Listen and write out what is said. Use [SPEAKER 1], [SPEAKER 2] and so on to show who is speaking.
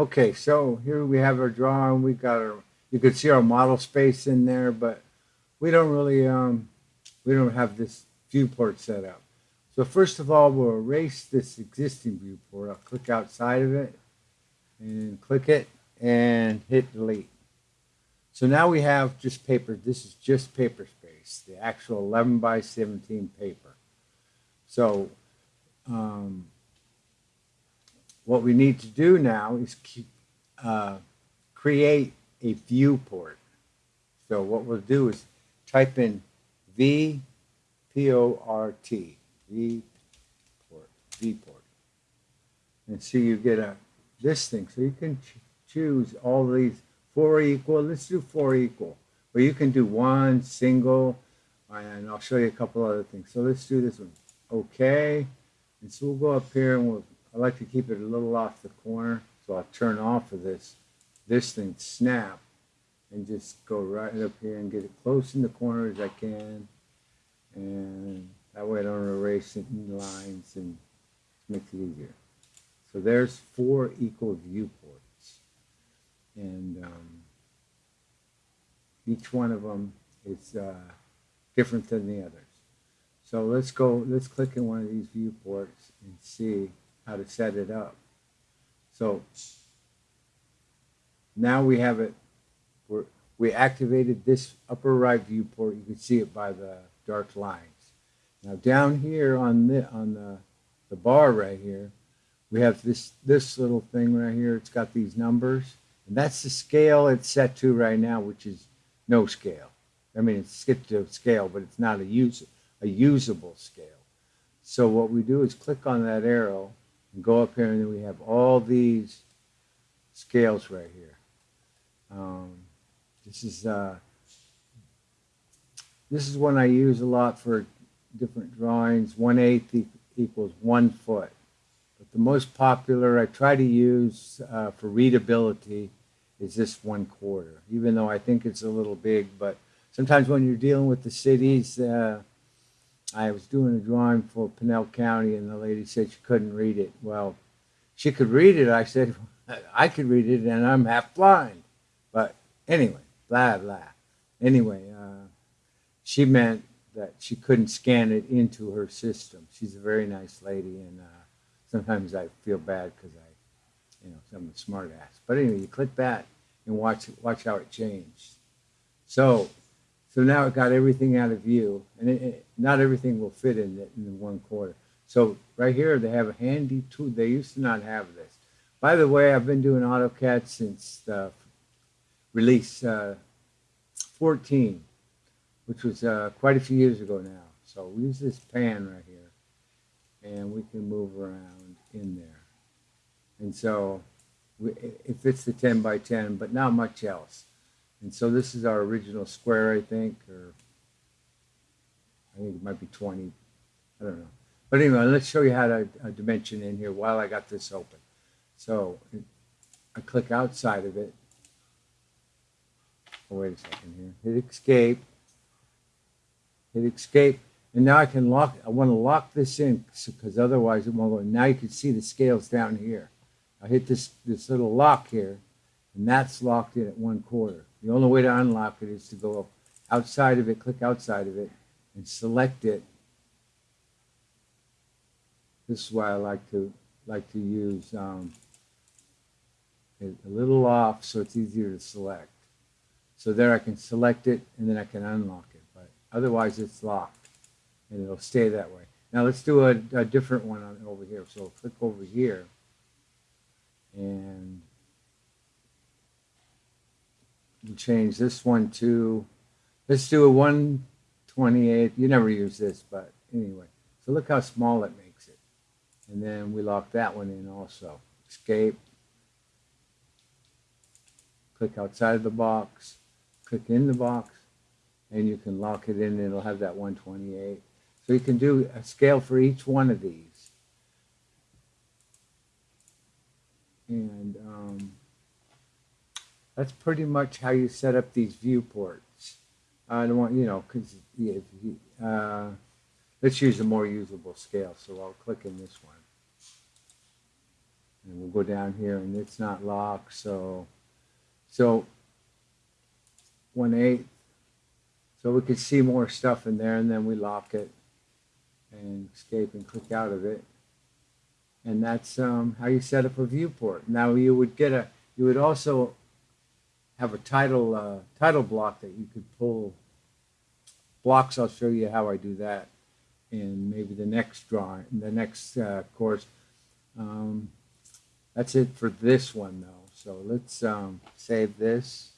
[SPEAKER 1] Okay, so here we have our drawing. We got our, you could see our model space in there, but we don't really, um, we don't have this viewport set up. So first of all, we'll erase this existing viewport. I'll click outside of it and click it and hit delete. So now we have just paper. This is just paper space, the actual 11 by 17 paper. So um, what we need to do now is keep, uh, create a viewport. So what we'll do is type in V P O R T, V port, V port. And see you get a this thing. So you can ch choose all these four equal. Let's do four equal. Or you can do one single, and I'll show you a couple other things. So let's do this one. Okay. And so we'll go up here and we'll I like to keep it a little off the corner, so I'll turn off of this, this thing snap, and just go right up here and get it close in the corner as I can, and that way I don't erase in lines and makes it easier. So there's four equal viewports, and um, each one of them is uh, different than the others. So let's go, let's click in one of these viewports and see how to set it up. So now we have it, we're, we activated this upper right viewport. You can see it by the dark lines. Now down here on the, on the, the bar right here, we have this, this little thing right here. It's got these numbers. And that's the scale it's set to right now, which is no scale. I mean, it's set to scale, but it's not a, use, a usable scale. So what we do is click on that arrow and go up here and then we have all these scales right here. Um, this is uh, this is one I use a lot for different drawings. One eighth e equals one foot. But the most popular I try to use uh, for readability is this one quarter. Even though I think it's a little big, but sometimes when you're dealing with the cities, uh, I was doing a drawing for Pinal County, and the lady said she couldn't read it. Well, she could read it. I said, I could read it, and I'm half blind. But anyway, blah, blah. Anyway, uh, she meant that she couldn't scan it into her system. She's a very nice lady, and uh, sometimes I feel bad because I, you know, I'm a smart ass. But anyway, you click that and watch, watch how it changed. So so now it got everything out of view, and it, it, not everything will fit in, the, in the one quarter. So right here, they have a handy tool. They used to not have this. By the way, I've been doing AutoCAD since uh, release uh, 14, which was uh, quite a few years ago now. So we use this pan right here, and we can move around in there. And so we, it fits the 10 by 10, but not much else. And so this is our original square, I think, or I think it might be 20. I don't know. But anyway, let's show you how to uh, dimension in here while I got this open. So I click outside of it. Oh, wait a second here. Hit escape. Hit escape. And now I can lock, I want to lock this in because otherwise it won't go. Now you can see the scales down here. I hit this, this little lock here and that's locked in at one quarter. The only way to unlock it is to go outside of it, click outside of it, and select it. This is why I like to like to use um, a little off so it's easier to select. So there I can select it and then I can unlock it, but otherwise it's locked and it'll stay that way. Now let's do a, a different one on, over here. So click over here and we'll change this one to, let's do a 128. You never use this, but anyway. So look how small it makes it. And then we lock that one in also. Escape. Click outside of the box. Click in the box. And you can lock it in and it'll have that 128. So you can do a scale for each one of these. And that's pretty much how you set up these viewports. I don't want, you know, because uh, let's use a more usable scale. So I'll click in this one. And we'll go down here and it's not locked, so, so one eighth. So we could see more stuff in there and then we lock it and escape and click out of it. And that's um, how you set up a viewport. Now you would get a, you would also have a title uh, title block that you could pull. Blocks. I'll show you how I do that in maybe the next drawing, the next uh, course. Um, that's it for this one though. So let's um, save this.